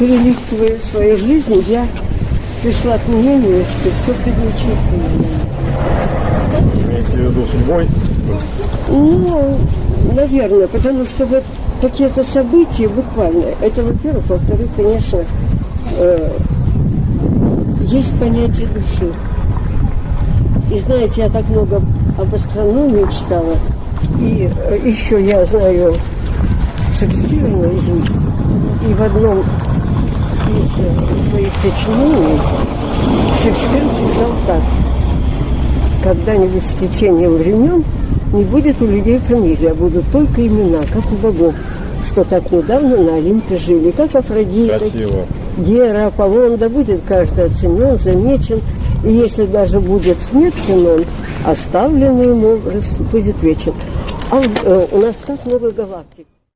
перелистывая свою жизнь, я пришла к мнению, что все предначертано. Имеете в виду судьбой? Ну, наверное, потому что вот какие-то события буквально, это во-первых, во-вторых, конечно, э, есть понятие души. И знаете, я так много об астрономии читала, и э, еще я знаю Шекспира наизусть, и в одном из э, своих сочинений Шекспир писал так. Когда-нибудь с течением времен не будет у людей фамилии, а будут только имена, как у богов, что так недавно на Олимпе жили, как Афродита, Красиво. Гера, Аполлон, да будет каждый оценен, замечен, и если даже будет смертен он, оставленный ему образ будет вечен. А э, у нас так много галактик.